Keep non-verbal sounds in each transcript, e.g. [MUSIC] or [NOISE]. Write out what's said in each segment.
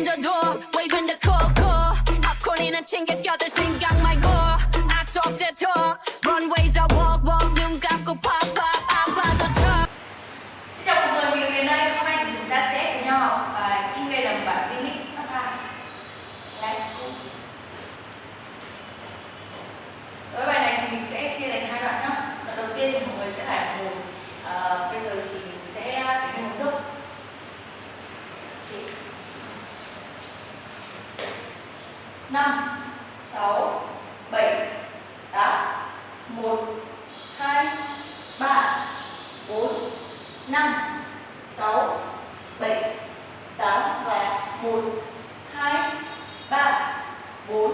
the door, waving the call call. Popcorn in a chinga, got this thing my go. I talk the talk, runways I walk. walk. 5 6 7 8 1 2 3 4 5 6 7 8 và 1 2 3 4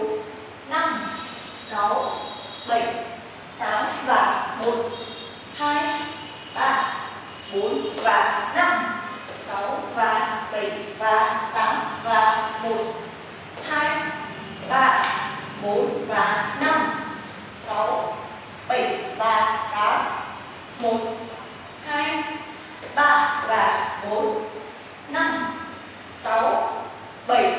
5 6 7 8 và 1 3 và 4 5 6 7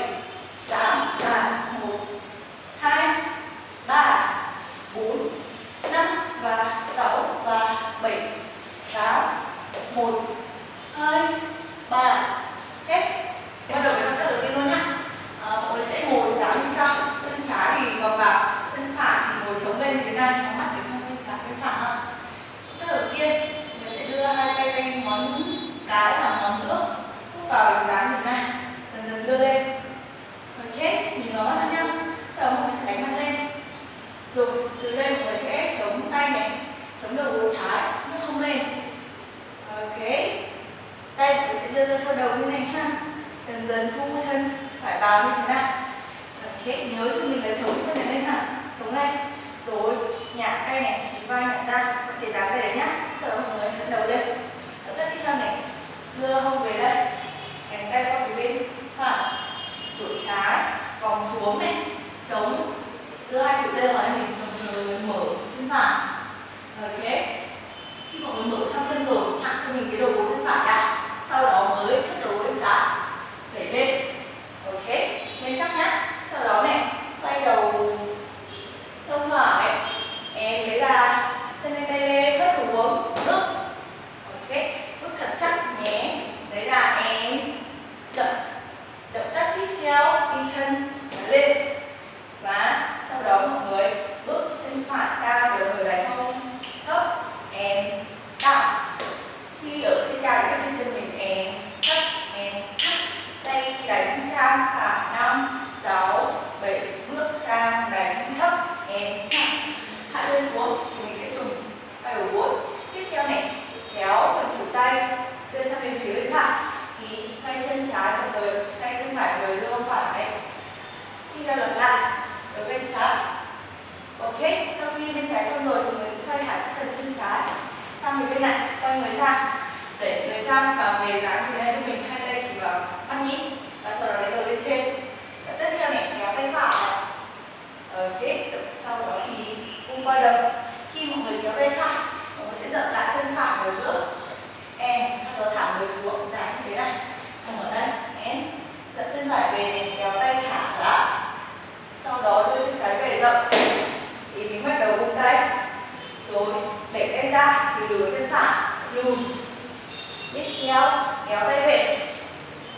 tiếp theo, kéo tay về,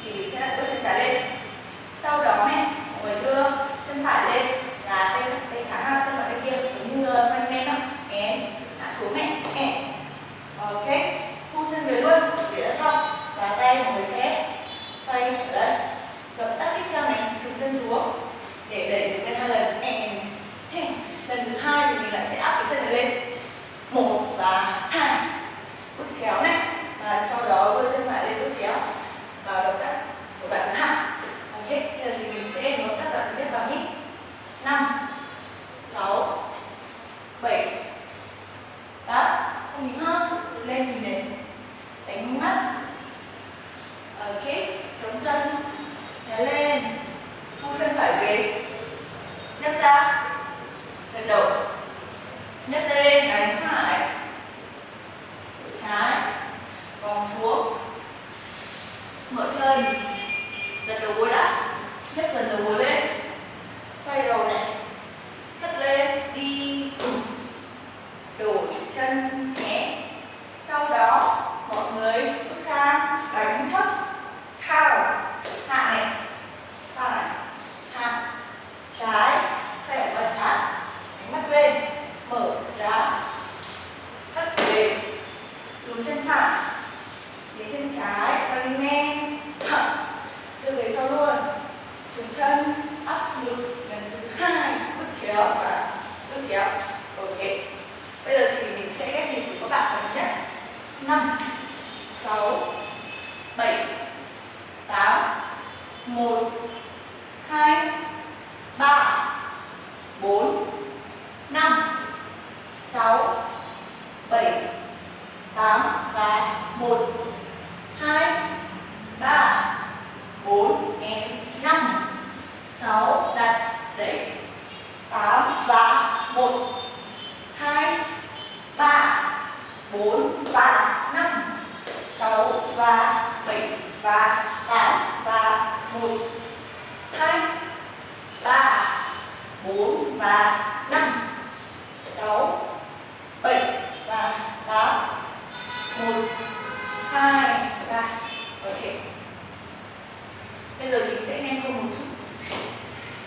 thì sẽ là bước chân trái lên. Sau đó này ngồi đưa chân phải lên là tay tay trái ha chân phải tay kia, giống như thân men đó én hạ xuống này én ok, thu chân về luôn, để đã xong và tay mọi người sẽ xoay ở đây. Động tác tiếp theo này chúng chân xuống, để đẩy được cái hai lần én lần thứ hai thì mình lại sẽ áp cái chân này lên. Lord. 4 và 5 6 và 7 và 8 và 1 2 3 4 và 5 6 7 và 8 1 2 và ok. Bây giờ mình sẽ nhanh hơn một chút.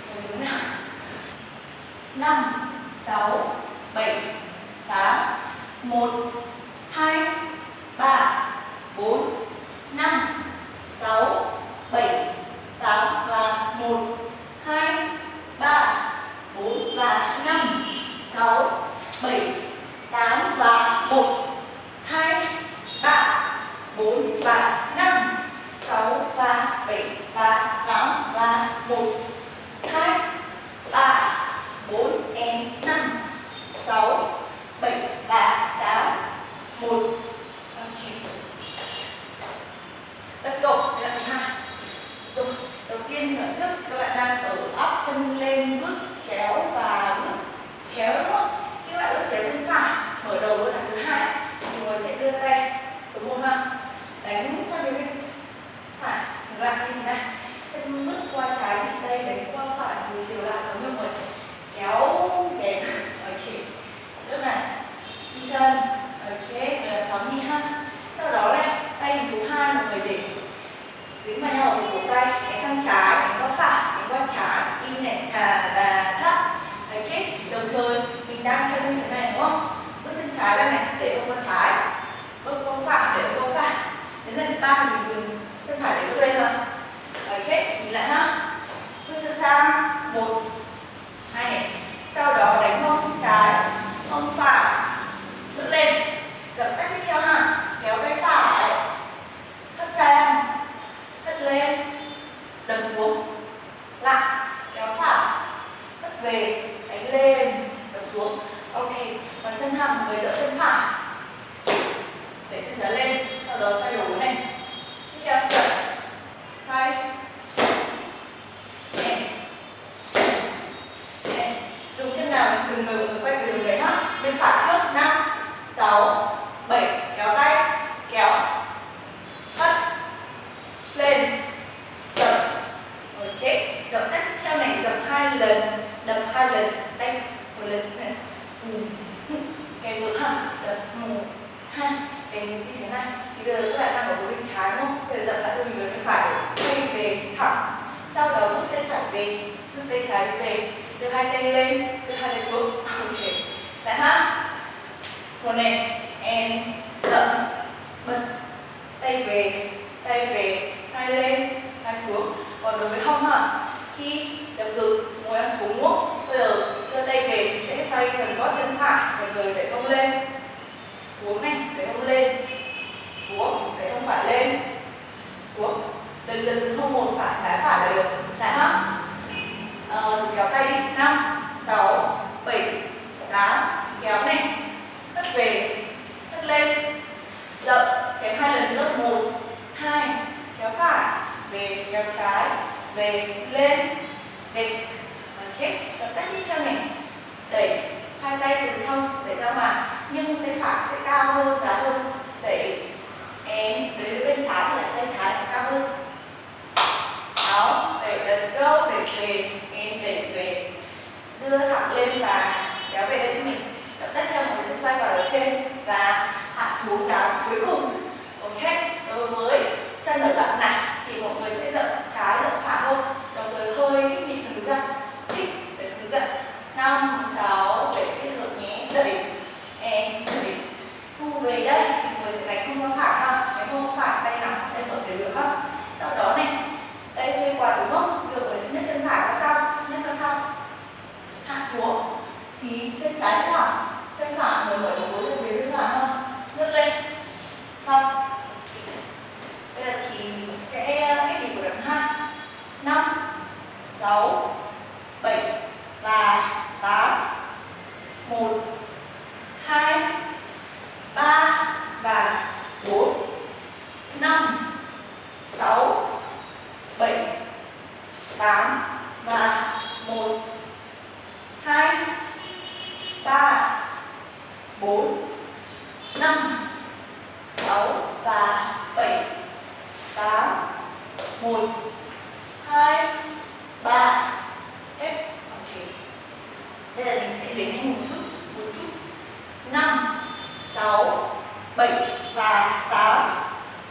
Một chút nào. 5 6 7 8 1 hai ba bốn năm sáu bảy. lần đánh một lần này ừ. [LAUGHS] cái vừa ha đập một hai cái mình như thế này. Thì bây giờ các bạn đang ở bên trái đúng không? Bây giờ dậm lại mình bên phải quay về thẳng. Sau đó bước tay phải về bước tay trái về. Đưa hai tay lên đưa hai tay xuống. [LAUGHS] Ok. Lại ha. Một nè, em dậm bật. Tay về tay về hai lên hai xuống. Còn đối với hông ha khi phải lên. Xuống dần dần từ không một phải trái phải là được. Đã không? Ờ, kéo tay đi. Năm sáu bảy tám kéo này. Hất về. Hất lên. Dậm kéo hai lần nữa. Một hai kéo phải. Về kéo trái. Về lên. Về. Kích động tác tiếp theo này. Đẩy hai tay từ trong đẩy ra ngoài. Nhưng tay phải sẽ cao hơn dài hơn. Đẩy and đối với bên trái thì là tay trái sẽ cao hơn đó, để let's go, để về, em để về. Đưa thẳng lên và kéo về đây. thì chân trái thẳng chân phải người mở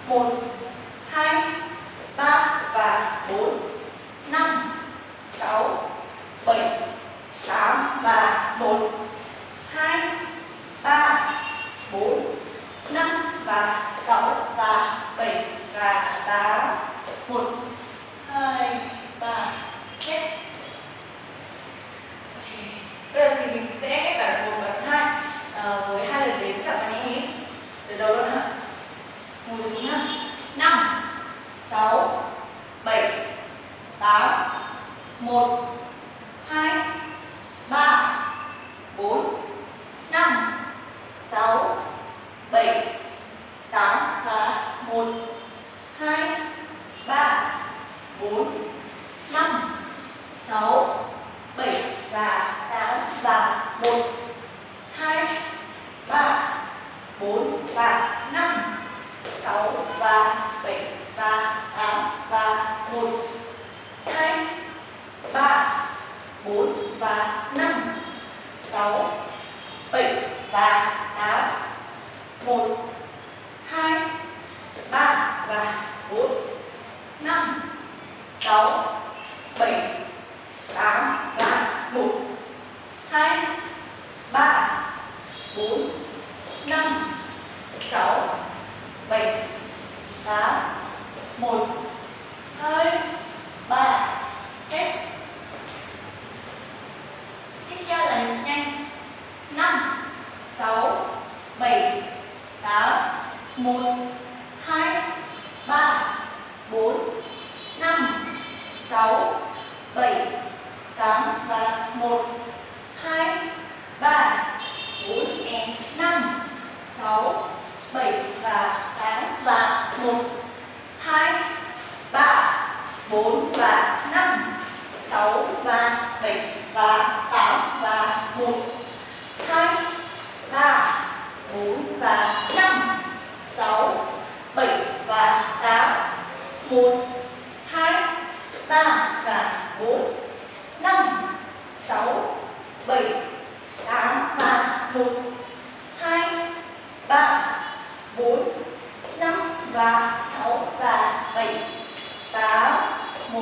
por một, hai, ba, bốn và năm. Sáu và bảy và tám và một. Hai, ba, bốn và năm. Sáu, bảy và tám. Một, hai, ba và bốn. Năm. Sáu, bảy, tám và một. Hai 5 6 7 8 1 2 3 hết. Tiếp theo là nhanh. 5 6 7 8 1 4 và 5 6 7 và 8 1 2 3 và 4 5 6 7 8 và 1 2 3 4 5 và 6 và 7 8 1